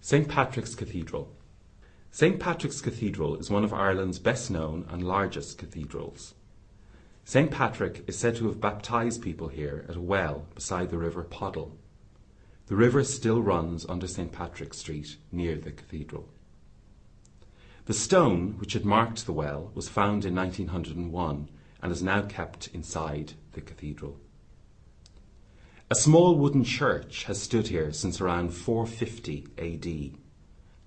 St Patrick's Cathedral. St Patrick's Cathedral is one of Ireland's best known and largest cathedrals. St Patrick is said to have baptized people here at a well beside the River Poddle. The river still runs under St Patrick Street near the cathedral. The stone which had marked the well was found in 1901 and is now kept inside the cathedral. A small wooden church has stood here since around 450 AD.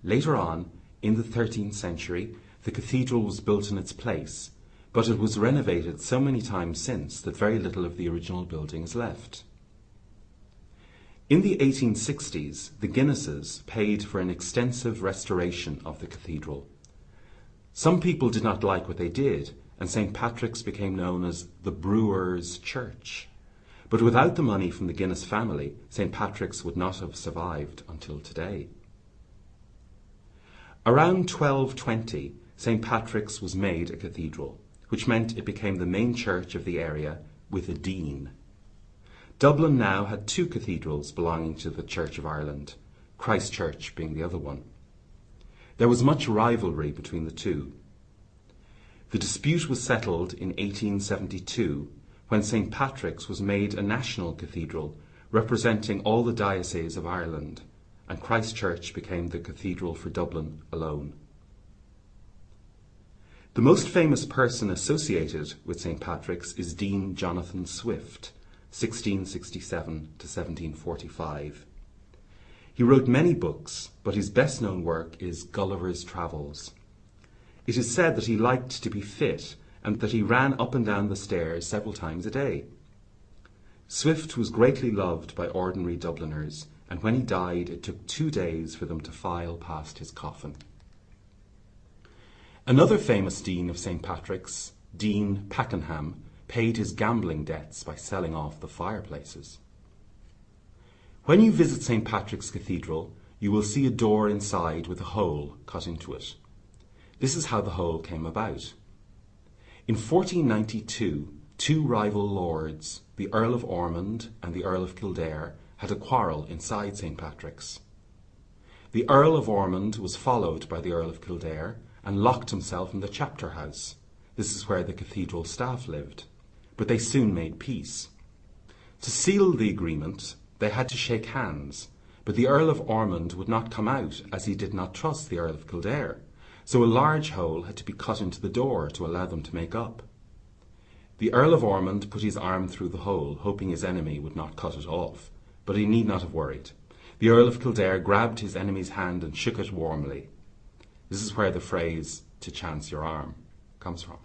Later on, in the 13th century, the cathedral was built in its place, but it was renovated so many times since that very little of the original building is left. In the 1860s, the Guinnesses paid for an extensive restoration of the cathedral. Some people did not like what they did, and St. Patrick's became known as the Brewers' Church. But without the money from the Guinness family, St. Patrick's would not have survived until today. Around 1220, St. Patrick's was made a cathedral, which meant it became the main church of the area with a dean. Dublin now had two cathedrals belonging to the Church of Ireland, Christ Church being the other one. There was much rivalry between the two. The dispute was settled in 1872 when St. Patrick's was made a national cathedral representing all the dioceses of Ireland, and Christ Church became the cathedral for Dublin alone. The most famous person associated with St. Patrick's is Dean Jonathan Swift, 1667 to 1745. He wrote many books, but his best known work is Gulliver's Travels. It is said that he liked to be fit and that he ran up and down the stairs several times a day. Swift was greatly loved by ordinary Dubliners, and when he died, it took two days for them to file past his coffin. Another famous dean of St. Patrick's, Dean Pakenham, paid his gambling debts by selling off the fireplaces. When you visit St. Patrick's Cathedral, you will see a door inside with a hole cut into it. This is how the hole came about. In 1492, two rival lords, the Earl of Ormond and the Earl of Kildare, had a quarrel inside St. Patrick's. The Earl of Ormond was followed by the Earl of Kildare and locked himself in the chapter house. This is where the cathedral staff lived. But they soon made peace. To seal the agreement, they had to shake hands, but the Earl of Ormond would not come out as he did not trust the Earl of Kildare so a large hole had to be cut into the door to allow them to make up. The Earl of Ormond put his arm through the hole, hoping his enemy would not cut it off, but he need not have worried. The Earl of Kildare grabbed his enemy's hand and shook it warmly. This is where the phrase, to chance your arm, comes from.